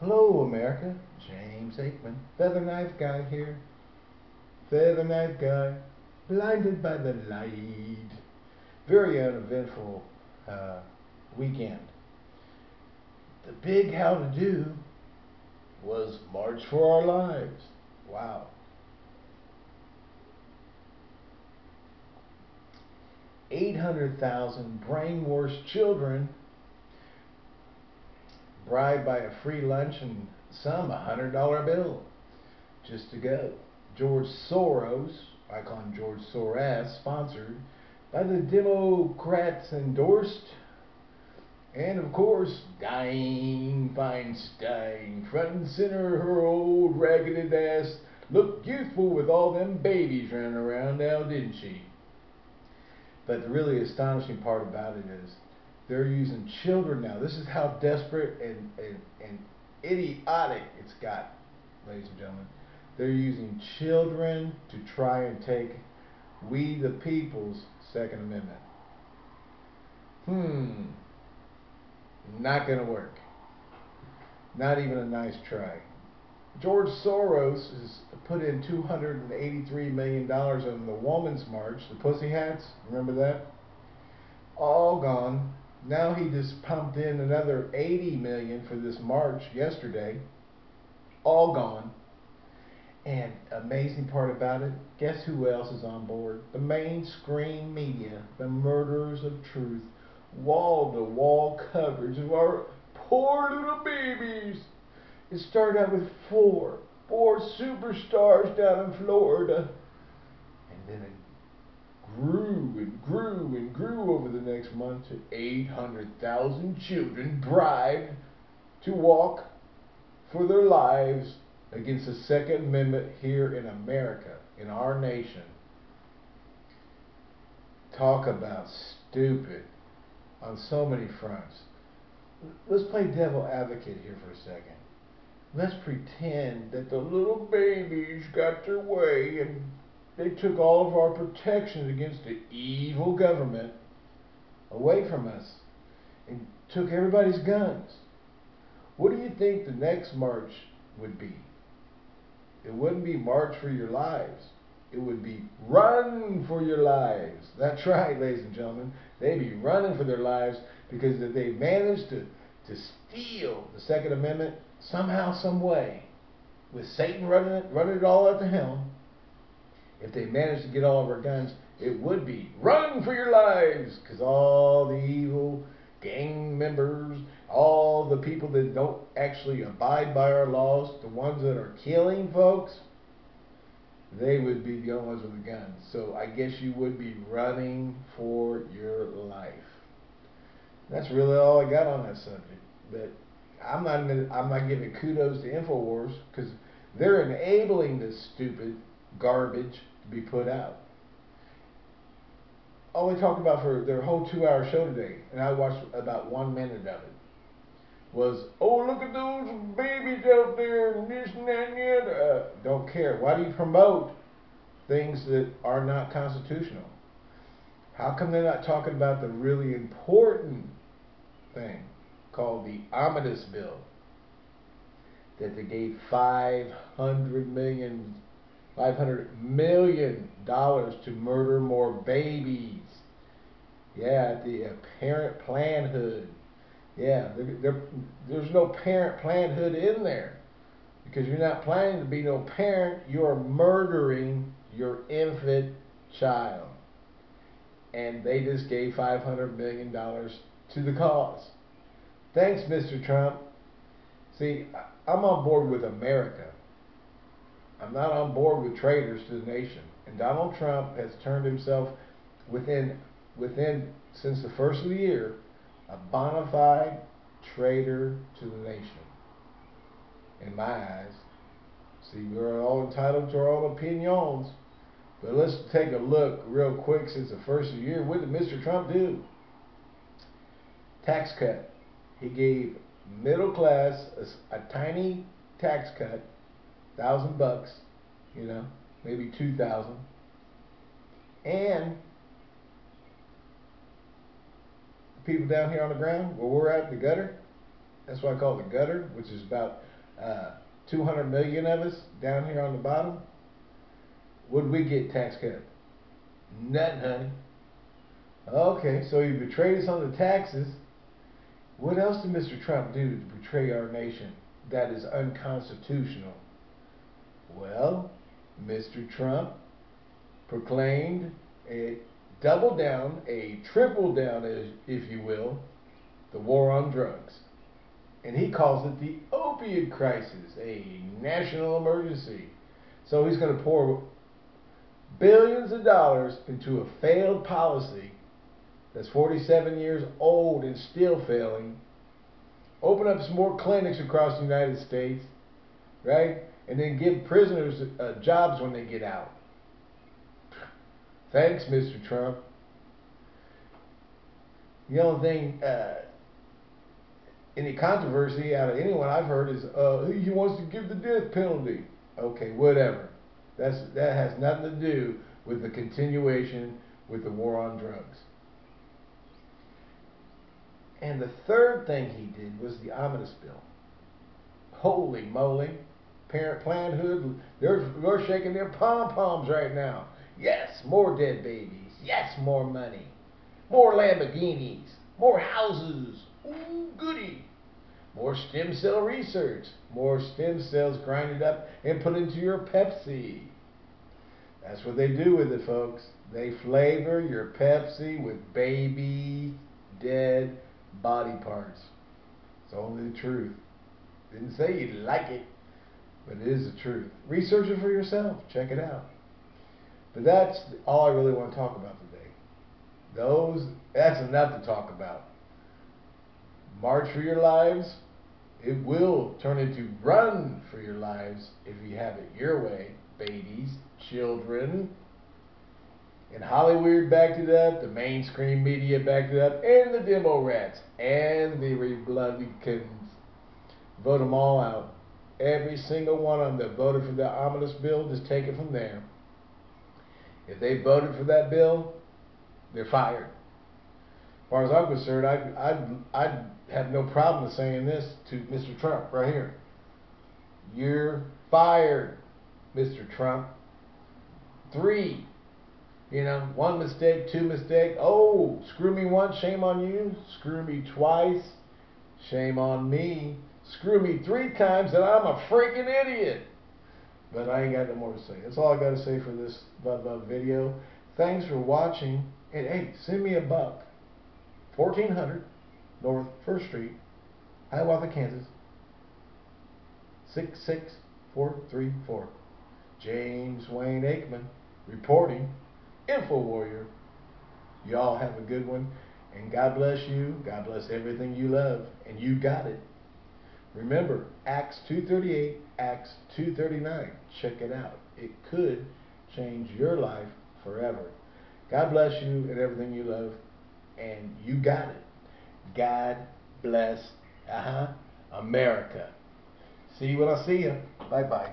Hello, America. James Aikman, Feather Knife Guy here. Feather Knife Guy, blinded by the light. Very uneventful uh, weekend. The big how to do was March for Our Lives. Wow. Eight hundred thousand brainwashed children bribed by a free lunch and some a hundred dollar bill just to go. George Soros, I call him George Soros, sponsored by the Democrats endorsed, and of course, Dianne Feinstein, front and center, her old ragged ass looked youthful with all them babies running around now, didn't she? But the really astonishing part about it is they're using children now. This is how desperate and, and, and idiotic it's got, ladies and gentlemen. They're using children to try and take we the people's Second Amendment. Hmm. Not going to work. Not even a nice try. George Soros has put in $283 million on the Woman's March, the Pussy Hats. Remember that? All gone now he just pumped in another 80 million for this march yesterday. All gone. And amazing part about it, guess who else is on board? The mainstream media, the murderers of truth, wall to wall coverage of our poor little babies. It started out with four, four superstars down in Florida. And then it grew and grew and grew over the next month to 800,000 children bribed to walk for their lives against the Second Amendment here in America, in our nation. Talk about stupid on so many fronts. Let's play devil advocate here for a second. Let's pretend that the little babies got their way and they took all of our protections against the evil government away from us and took everybody's guns. What do you think the next march would be? It wouldn't be March for Your Lives. It would be Run for Your Lives. That's right, ladies and gentlemen. They'd be running for their lives because they managed to, to steal the Second Amendment somehow, some way, with Satan running it, running it all at the helm if they managed to get all of our guns, it would be run for your lives because all the evil gang members, all the people that don't actually abide by our laws, the ones that are killing folks, they would be the only ones with the guns. So I guess you would be running for your life. That's really all I got on that subject. But I'm not I'm not giving kudos to Infowars because they're enabling this stupid garbage be put out. All they talked about for their whole two hour show today, and I watched about one minute of it, was, oh, look at those babies out there, and this and that and the other. Uh, don't care. Why do you promote things that are not constitutional? How come they're not talking about the really important thing called the Omnibus Bill that they gave 500 million $500 million to murder more babies. Yeah, the uh, parent planhood. Yeah, there, there, there's no parent planhood in there. Because you're not planning to be no parent, you're murdering your infant child. And they just gave $500 million to the cause. Thanks, Mr. Trump. See, I'm on board with America. I'm not on board with traitors to the nation. And Donald Trump has turned himself within within since the first of the year a bona fide traitor to the nation. In my eyes. See, we're all entitled to our own opinions. But let's take a look real quick since the first of the year. What did Mr. Trump do? Tax cut. He gave middle class a, a tiny tax cut thousand bucks, you know, maybe two thousand, and the people down here on the ground where we're at, the gutter. That's why I call the gutter, which is about uh, 200 million of us down here on the bottom, would we get tax cut? Nothing, honey. Okay, so you betrayed us on the taxes. What else did Mr. Trump do to betray our nation that is unconstitutional? Well, Mr. Trump proclaimed a double down, a triple down, if you will, the war on drugs. And he calls it the opiate crisis, a national emergency. So he's going to pour billions of dollars into a failed policy that's 47 years old and still failing. Open up some more clinics across the United States, right? And then give prisoners uh, jobs when they get out. Thanks, Mr. Trump. The only thing, uh, any controversy out of anyone I've heard is uh, he wants to give the death penalty. Okay, whatever. That's that has nothing to do with the continuation with the war on drugs. And the third thing he did was the omnibus bill. Holy moly. Parent Planned they're, they're shaking their pom-poms right now. Yes, more dead babies. Yes, more money. More Lamborghinis. More houses. Ooh, goody. More stem cell research. More stem cells grinded up and put into your Pepsi. That's what they do with it, folks. They flavor your Pepsi with baby dead body parts. It's only the truth. Didn't say you'd like it, but it is the truth. Research it for yourself. Check it out. But that's all I really want to talk about today. Those that's enough to talk about. March for your lives. It will turn into run for your lives if you have it your way, babies, children. And Hollywood backed it up, the mainstream media backed it up, and the demo rats, and the Republicans. Vote them all out. Every single one of them that voted for the ominous bill, just take it from there. If they voted for that bill, they're fired. As far as I'm concerned, I'd, I'd, I'd have no problem saying this to Mr. Trump right here. You're fired, Mr. Trump. Three, you know, one mistake, two mistake. Oh, screw me once, shame on you. Screw me twice, shame on me. Screw me three times, and I'm a freaking idiot. But I ain't got no more to say. That's all I got to say for this video. Thanks for watching. And hey, send me a buck. 1400 North 1st Street, Hiawatha, Kansas. 66434. James Wayne Aikman reporting. Info Warrior. Y'all have a good one. And God bless you. God bless everything you love. And you got it. Remember, Acts 2.38, Acts 2.39. Check it out. It could change your life forever. God bless you and everything you love. And you got it. God bless uh-huh, America. See you when I see you. Bye-bye.